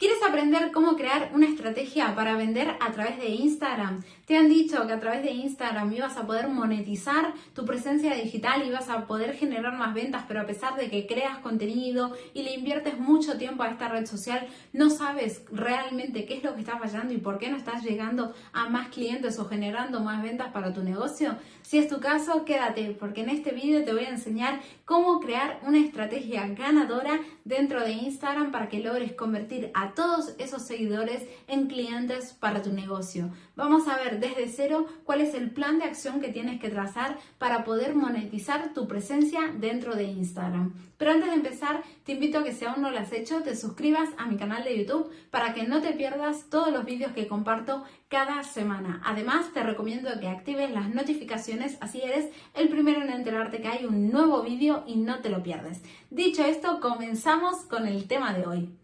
¿Quieres aprender cómo crear una estrategia para vender a través de Instagram? Te han dicho que a través de Instagram ibas a poder monetizar tu presencia digital, ibas a poder generar más ventas, pero a pesar de que creas contenido y le inviertes mucho tiempo a esta red social, no sabes realmente qué es lo que está fallando y por qué no estás llegando a más clientes o generando más ventas para tu negocio. Si es tu caso, quédate porque en este vídeo te voy a enseñar cómo crear una estrategia ganadora dentro de Instagram para que logres convertir a todos esos seguidores en clientes para tu negocio. Vamos a ver desde cero cuál es el plan de acción que tienes que trazar para poder monetizar tu presencia dentro de Instagram. Pero antes de empezar, te invito a que si aún no lo has hecho, te suscribas a mi canal de YouTube para que no te pierdas todos los vídeos que comparto cada semana. Además, te recomiendo que actives las notificaciones, así eres el primero en enterarte que hay un nuevo vídeo y no te lo pierdes. Dicho esto, comenzamos con el tema de hoy.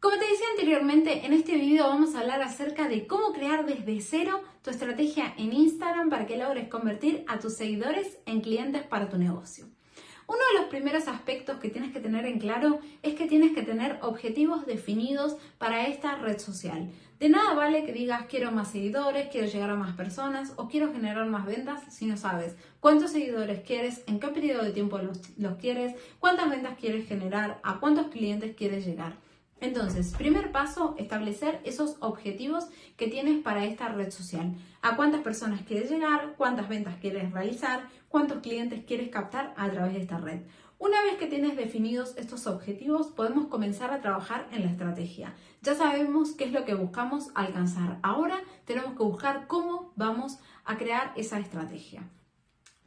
Como te decía anteriormente, en este video vamos a hablar acerca de cómo crear desde cero tu estrategia en Instagram para que logres convertir a tus seguidores en clientes para tu negocio. Uno de los primeros aspectos que tienes que tener en claro es que tienes que tener objetivos definidos para esta red social. De nada vale que digas quiero más seguidores, quiero llegar a más personas o quiero generar más ventas si no sabes cuántos seguidores quieres, en qué periodo de tiempo los, los quieres, cuántas ventas quieres generar, a cuántos clientes quieres llegar. Entonces, primer paso, establecer esos objetivos que tienes para esta red social. A cuántas personas quieres llegar, cuántas ventas quieres realizar, cuántos clientes quieres captar a través de esta red. Una vez que tienes definidos estos objetivos, podemos comenzar a trabajar en la estrategia. Ya sabemos qué es lo que buscamos alcanzar. Ahora tenemos que buscar cómo vamos a crear esa estrategia.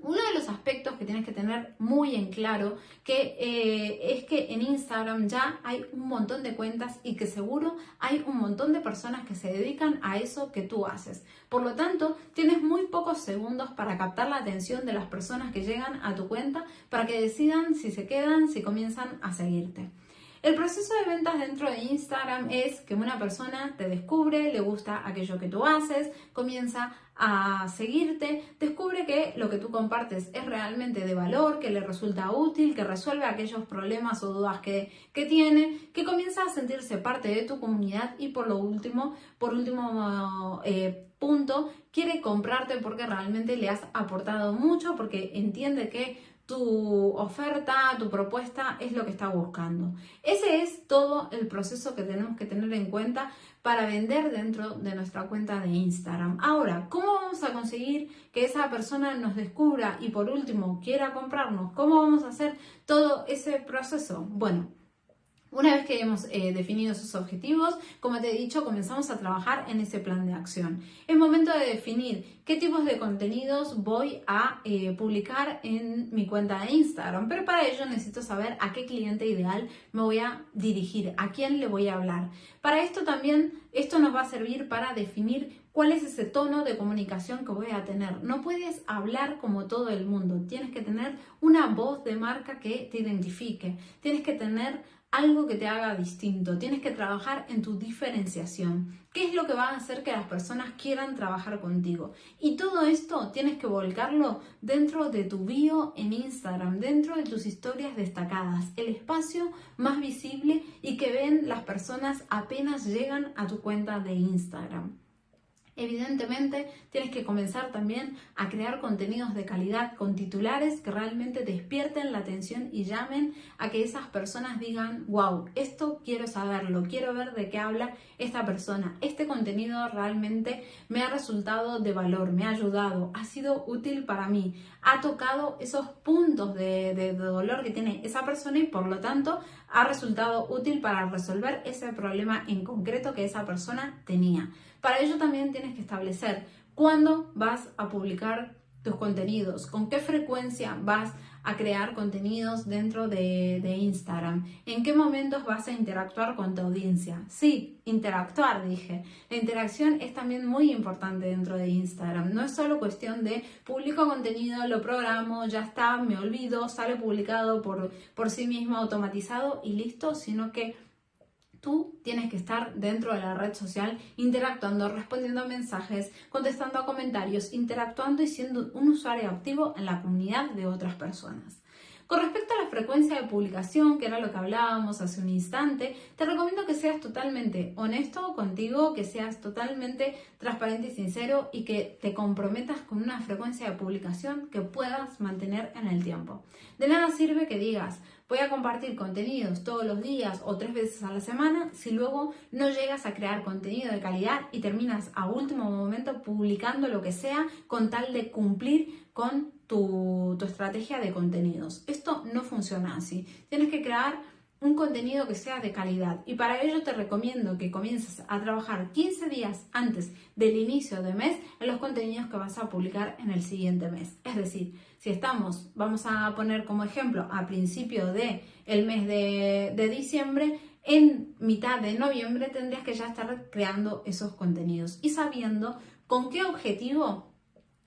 Uno de los aspectos que tienes que tener muy en claro que eh, es que en Instagram ya hay un montón de cuentas y que seguro hay un montón de personas que se dedican a eso que tú haces. Por lo tanto, tienes muy pocos segundos para captar la atención de las personas que llegan a tu cuenta para que decidan si se quedan, si comienzan a seguirte. El proceso de ventas dentro de Instagram es que una persona te descubre, le gusta aquello que tú haces, comienza a seguirte, descubre que lo que tú compartes es realmente de valor, que le resulta útil, que resuelve aquellos problemas o dudas que, tiene, que comienza a sentirse parte de tu comunidad y por lo último, por último eh, punto, quiere comprarte porque realmente le has aportado mucho, porque entiende que tu oferta, tu propuesta es lo que está buscando. Ese es todo el proceso que tenemos que tener en cuenta para vender dentro de nuestra cuenta de Instagram. Ahora, ¿cómo vamos a conseguir que esa persona nos descubra y por último quiera comprarnos? ¿Cómo vamos a hacer todo ese proceso? Bueno, una vez que hemos eh, definido esos objetivos, como te he dicho, comenzamos a trabajar en ese plan de acción. Es momento de definir qué tipos de contenidos voy a eh, publicar en mi cuenta de Instagram, pero para ello necesito saber a qué cliente ideal me voy a dirigir, a quién le voy a hablar. Para esto también, esto nos va a servir para definir cuál es ese tono de comunicación que voy a tener. No puedes hablar como todo el mundo, tienes que tener una voz de marca que te identifique, tienes que tener algo que te haga distinto, tienes que trabajar en tu diferenciación. ¿Qué es lo que va a hacer que las personas quieran trabajar contigo? Y todo esto tienes que volcarlo dentro de tu bio en Instagram, dentro de tus historias destacadas, el espacio más visible y que ven las personas apenas llegan a tu cuenta de Instagram. Evidentemente, tienes que comenzar también a crear contenidos de calidad con titulares que realmente despierten la atención y llamen a que esas personas digan, wow, esto quiero saberlo, quiero ver de qué habla esta persona. Este contenido realmente me ha resultado de valor, me ha ayudado, ha sido útil para mí, ha tocado esos puntos de, dolor que tiene esa persona y por lo tanto ha resultado útil para resolver ese problema en concreto que esa persona tenía. Para ello también tienes que establecer cuándo vas a publicar tus contenidos, con qué frecuencia vas a crear contenidos dentro de, Instagram, en qué momentos vas a interactuar con tu audiencia. Sí, interactuar, dije. La interacción es también muy importante dentro de Instagram. No es solo cuestión de publico contenido, lo programo, ya está, me olvido, sale publicado por, por sí mismo automatizado y listo, sino que Tú tienes que estar dentro de la red social interactuando, respondiendo a mensajes, contestando a comentarios, interactuando y siendo un usuario activo en la comunidad de otras personas. Con respecto a la frecuencia de publicación, que era lo que hablábamos hace un instante, te recomiendo que seas totalmente honesto contigo, que seas totalmente transparente y sincero y que te comprometas con una frecuencia de publicación que puedas mantener en el tiempo. De nada sirve que digas, voy a compartir contenidos todos los días o tres veces a la semana si luego no llegas a crear contenido de calidad y terminas a último momento publicando lo que sea con tal de cumplir con tu, estrategia de contenidos. Esto no funciona así. Tienes que crear un contenido que sea de calidad y para ello te recomiendo que comiences a trabajar 15 días antes del inicio de mes en los contenidos que vas a publicar en el siguiente mes. Es decir, si estamos, vamos a poner como ejemplo a principio de mes de, de diciembre, en mitad de noviembre tendrías que ya estar creando esos contenidos y sabiendo con qué objetivo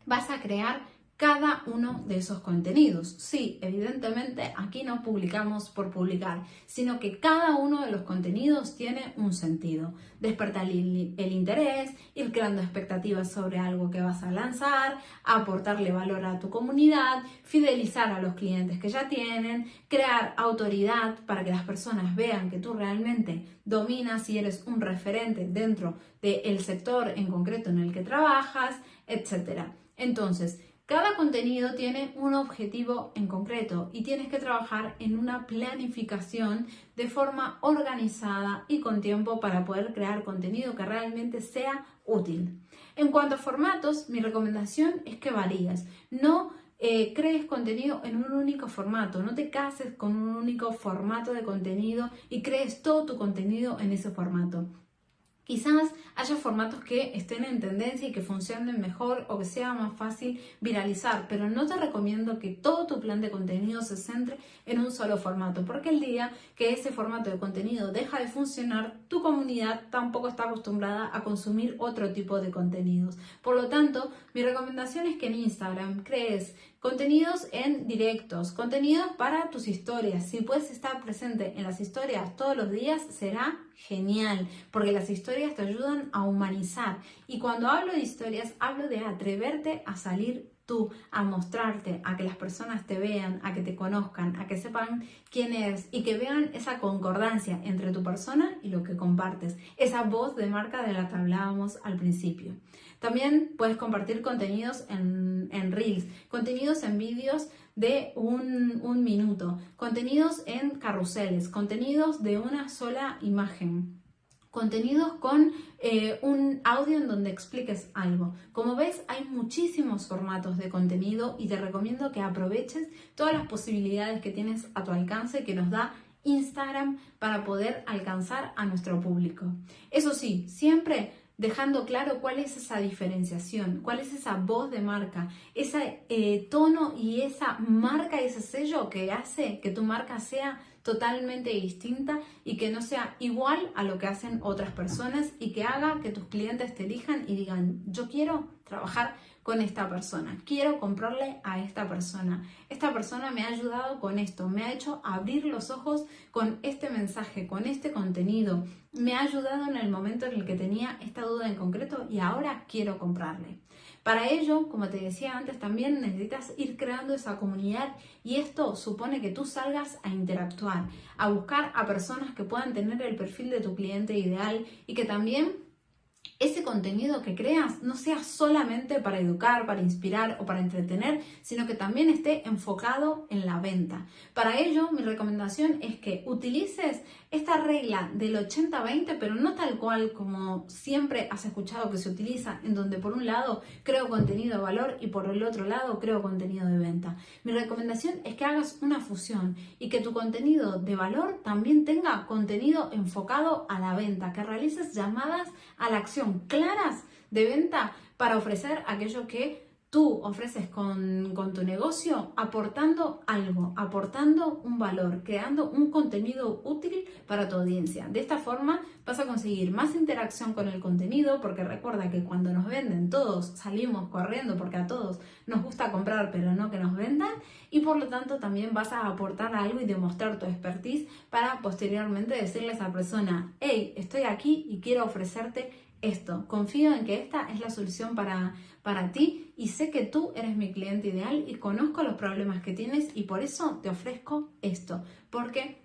vas a crear cada uno de esos contenidos. Sí, evidentemente aquí no publicamos por publicar, sino que cada uno de los contenidos tiene un sentido. Despertar el, interés, ir creando expectativas sobre algo que vas a lanzar, aportarle valor a tu comunidad, fidelizar a los clientes que ya tienen, crear autoridad para que las personas vean que tú realmente dominas y eres un referente dentro del sector en concreto en el que trabajas, etc. Entonces, cada contenido tiene un objetivo en concreto y tienes que trabajar en una planificación de forma organizada y con tiempo para poder crear contenido que realmente sea útil. En cuanto a formatos, mi recomendación es que varíes. No eh, crees contenido en un único formato, no te cases con un único formato de contenido y crees todo tu contenido en ese formato. Quizás haya formatos que estén en tendencia y que funcionen mejor o que sea más fácil viralizar, pero no te recomiendo que todo tu plan de contenido se centre en un solo formato, porque el día que ese formato de contenido deja de funcionar, tu comunidad tampoco está acostumbrada a consumir otro tipo de contenidos. Por lo tanto, mi recomendación es que en Instagram crees contenidos en directos, contenidos para tus historias. Si puedes estar presente en las historias todos los días, será genial, porque las historias te ayudan a humanizar. Y cuando hablo de historias, hablo de atreverte a salir tú, a mostrarte, a que las personas te vean, a que te conozcan, a que sepan quién eres y que vean esa concordancia entre tu persona y lo que compartes, esa voz de marca de la que hablábamos al principio. También puedes compartir contenidos en, en Reels, contenidos en vídeos de un, un minuto, contenidos en carruseles, contenidos de una sola imagen contenidos con eh, un audio en donde expliques algo. Como ves, hay muchísimos formatos de contenido y te recomiendo que aproveches todas las posibilidades que tienes a tu alcance que nos da Instagram para poder alcanzar a nuestro público. Eso sí, siempre dejando claro cuál es esa diferenciación, cuál es esa voz de marca, ese eh, tono y esa marca, ese sello que hace que tu marca sea totalmente distinta y que no sea igual a lo que hacen otras personas y que haga que tus clientes te elijan y digan, yo quiero trabajar con esta persona, quiero comprarle a esta persona. Esta persona me ha ayudado con esto, me ha hecho abrir los ojos con este mensaje, con este contenido, me ha ayudado en el momento en el que tenía esta duda en concreto y ahora quiero comprarle. Para ello, como te decía antes, también necesitas ir creando esa comunidad y esto supone que tú salgas a interactuar, a buscar a personas que puedan tener el perfil de tu cliente ideal y que también ese contenido que creas no sea solamente para educar, para inspirar o para entretener, sino que también esté enfocado en la venta. Para ello, mi recomendación es que utilices esta regla del 80-20, pero no tal cual como siempre has escuchado que se utiliza, en donde por un lado creo contenido de valor y por el otro lado creo contenido de venta. Mi recomendación es que hagas una fusión y que tu contenido de valor también tenga contenido enfocado a la venta, que realices llamadas a la acción claras de venta para ofrecer aquello que tú ofreces con, tu negocio aportando algo, aportando un valor, creando un contenido útil para tu audiencia. De esta forma vas a conseguir más interacción con el contenido porque recuerda que cuando nos venden todos salimos corriendo porque a todos nos gusta comprar pero no que nos vendan y por lo tanto también vas a aportar algo y demostrar tu expertise para posteriormente decirle a esa persona, hey, estoy aquí y quiero ofrecerte esto. Confío en que esta es la solución para, para ti y sé que tú eres mi cliente ideal y conozco los problemas que tienes y por eso te ofrezco esto. Porque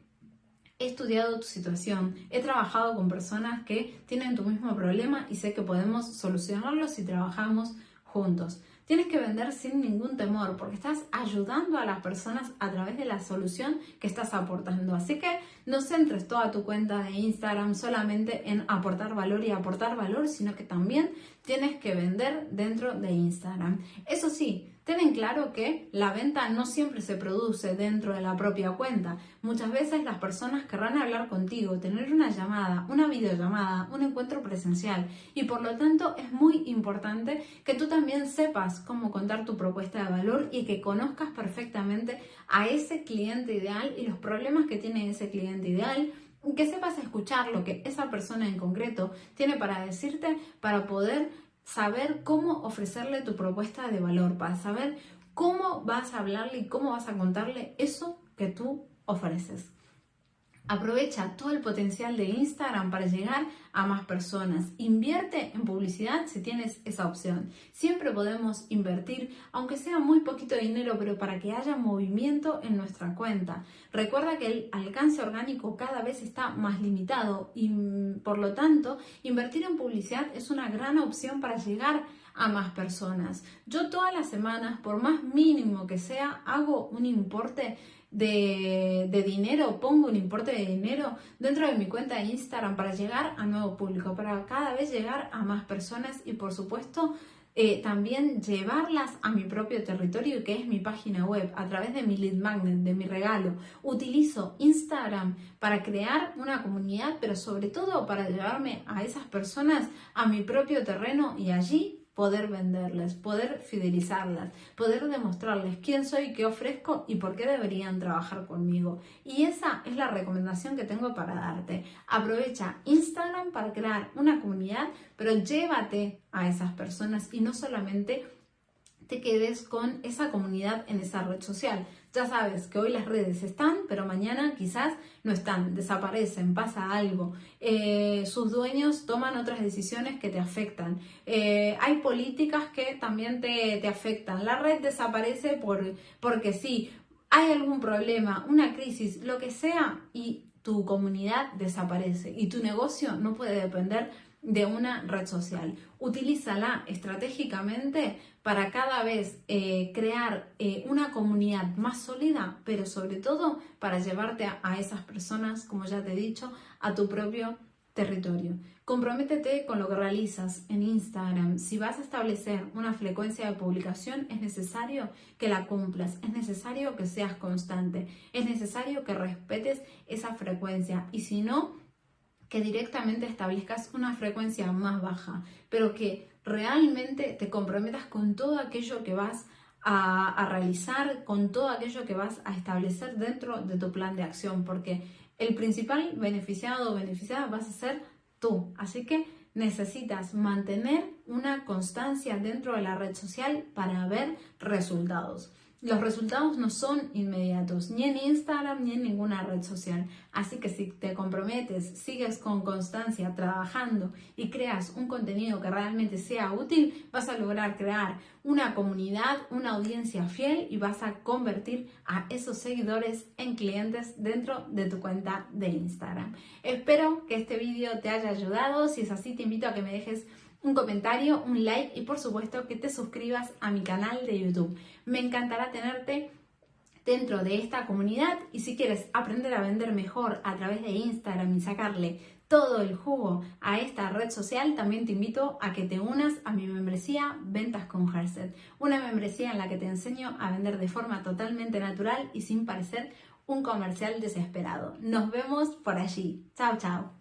he estudiado tu situación, he trabajado con personas que tienen tu mismo problema y sé que podemos solucionarlo si trabajamos juntos. Tienes que vender sin ningún temor porque estás ayudando a las personas a través de la solución que estás aportando. Así que no centres toda tu cuenta de Instagram solamente en aportar valor y aportar valor, sino que también tienes que vender dentro de Instagram. Eso sí, ten en claro que la venta no siempre se produce dentro de la propia cuenta. Muchas veces las personas querrán hablar contigo, tener una llamada, una videollamada, un encuentro presencial y por lo tanto es muy importante que tú también sepas cómo contar tu propuesta de valor y que conozcas perfectamente a ese cliente ideal y los problemas que tiene ese cliente ideal que sepas escuchar lo que esa persona en concreto tiene para decirte para poder saber cómo ofrecerle tu propuesta de valor, para saber cómo vas a hablarle y cómo vas a contarle eso que tú ofreces. Aprovecha todo el potencial de Instagram para llegar a más personas. Invierte en publicidad si tienes esa opción. Siempre podemos invertir, aunque sea muy poquito dinero, pero para que haya movimiento en nuestra cuenta. Recuerda que el alcance orgánico cada vez está más limitado y por lo tanto invertir en publicidad es una gran opción para llegar a más personas. Yo todas las semanas, por más mínimo que sea, hago un importe de, dinero, pongo un importe de dinero dentro de mi cuenta de Instagram para llegar a nuevo público, para cada vez llegar a más personas y por supuesto eh, también llevarlas a mi propio territorio que es mi página web a través de mi lead magnet, de mi regalo. Utilizo Instagram para crear una comunidad, pero sobre todo para llevarme a esas personas a mi propio terreno y allí poder venderles, poder fidelizarlas, poder demostrarles quién soy, qué ofrezco y por qué deberían trabajar conmigo. Y esa es la recomendación que tengo para darte. Aprovecha Instagram para crear una comunidad, pero llévate a esas personas y no solamente te quedes con esa comunidad en esa red social. Ya sabes que hoy las redes están, pero mañana quizás no están, desaparecen, pasa algo. Eh, sus dueños toman otras decisiones que te afectan. Eh, hay políticas que también te, te, afectan. La red desaparece por, porque sí, hay algún problema, una crisis, lo que sea, y tu comunidad desaparece y tu negocio no puede depender de una red social. Utilízala estratégicamente para cada vez eh, crear eh, una comunidad más sólida, pero sobre todo para llevarte a, a esas personas, como ya te he dicho, a tu propio territorio. Comprométete con lo que realizas en Instagram. Si vas a establecer una frecuencia de publicación, es necesario que la cumplas, es necesario que seas constante, es necesario que respetes esa frecuencia y si no, que directamente establezcas una frecuencia más baja, pero que realmente te comprometas con todo aquello que vas a, realizar, con todo aquello que vas a establecer dentro de tu plan de acción, porque el principal beneficiado o beneficiada vas a ser tú. Así que necesitas mantener una constancia dentro de la red social para ver resultados. Los resultados no son inmediatos, ni en Instagram ni en ninguna red social. Así que si te comprometes, sigues con constancia trabajando y creas un contenido que realmente sea útil, vas a lograr crear una comunidad, una audiencia fiel y vas a convertir a esos seguidores en clientes dentro de tu cuenta de Instagram. Espero que este vídeo te haya ayudado. Si es así, te invito a que me dejes un comentario, un like y por supuesto que te suscribas a mi canal de YouTube. Me encantará tenerte dentro de esta comunidad y si quieres aprender a vender mejor a través de Instagram y sacarle todo el jugo a esta red social, también te invito a que te unas a mi membresía Ventas con Herset, una membresía en la que te enseño a vender de forma totalmente natural y sin parecer un comercial desesperado. Nos vemos por allí. Chao, chao.